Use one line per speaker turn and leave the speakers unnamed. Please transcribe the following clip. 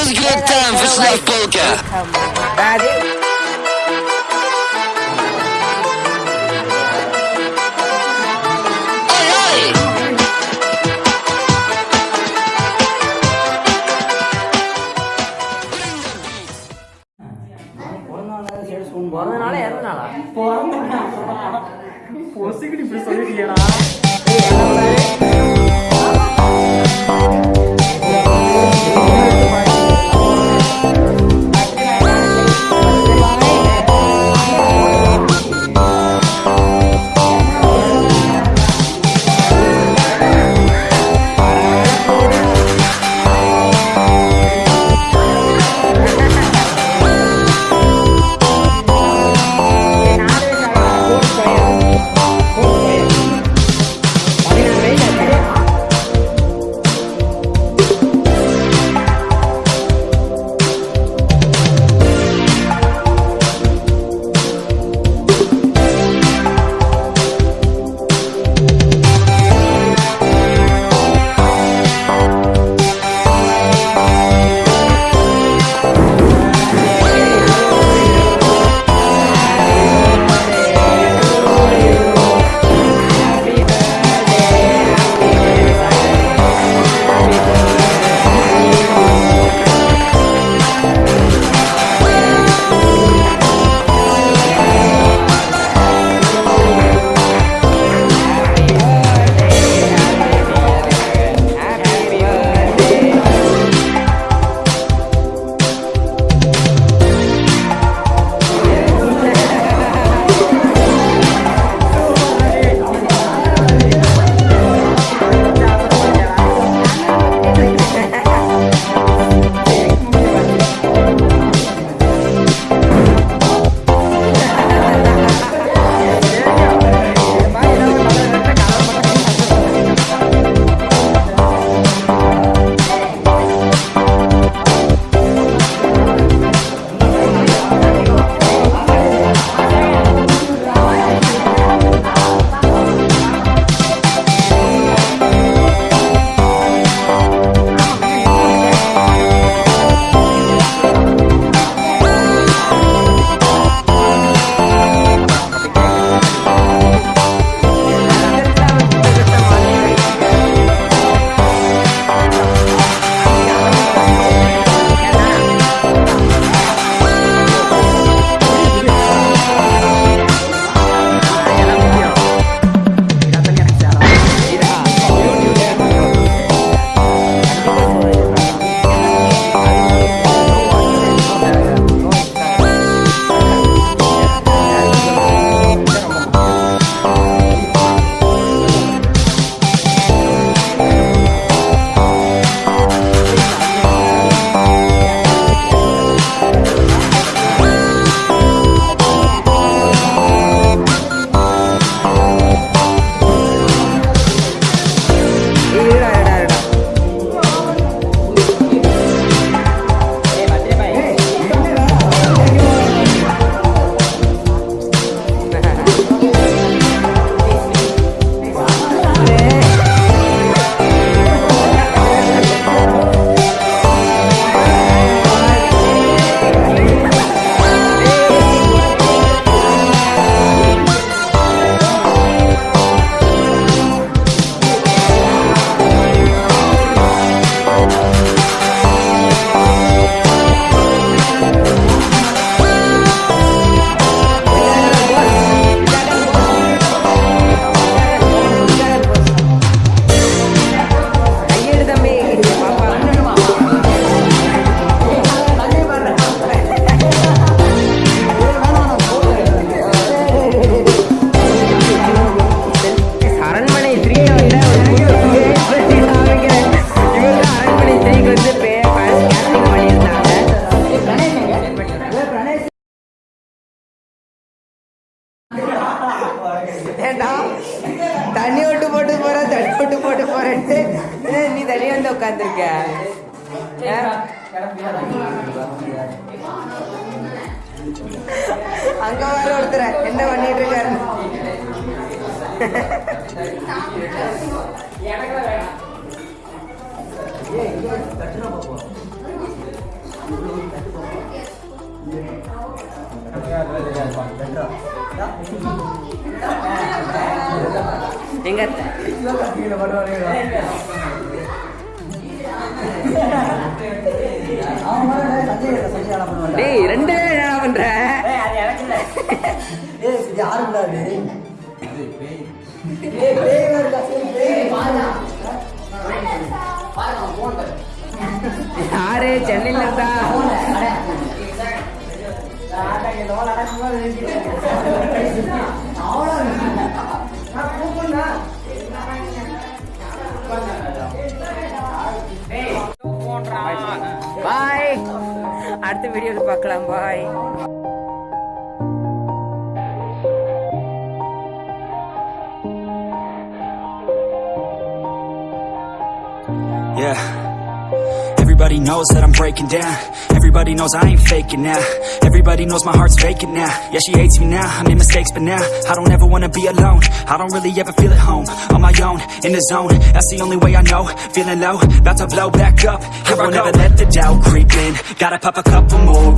was a good time for Snuff Polka. Oi, oi!
பிறந்தனால இறந்த நாளா
பொசுக்கிட்டு இப்படி சொல்லிட்டீங்களா
தனியா வந்து உட்காந்துருக்க அங்க வர ஒருத்தர என்ன பண்ணிட்டு இருக்காரு எங்க? டேய் ரெண்டு பேரும் என்ன பண்ற? யாரு? சென்னையில இருந்தா அடுத்த வீடியோவில் பார்க்கலாம் பாய்
Yeah. Everybody knows that I'm breaking down. Everybody knows I ain't faking now. Everybody knows my heart's vacant now. Yeah, she hates me now. I made mistakes, but now I don't ever wanna be alone. I don't really ever feel at home. On my own, in the zone. That's the only way I know. Feeling low, about to blow back up. I won't ever let the doubt creep in. Gotta pop a couple more.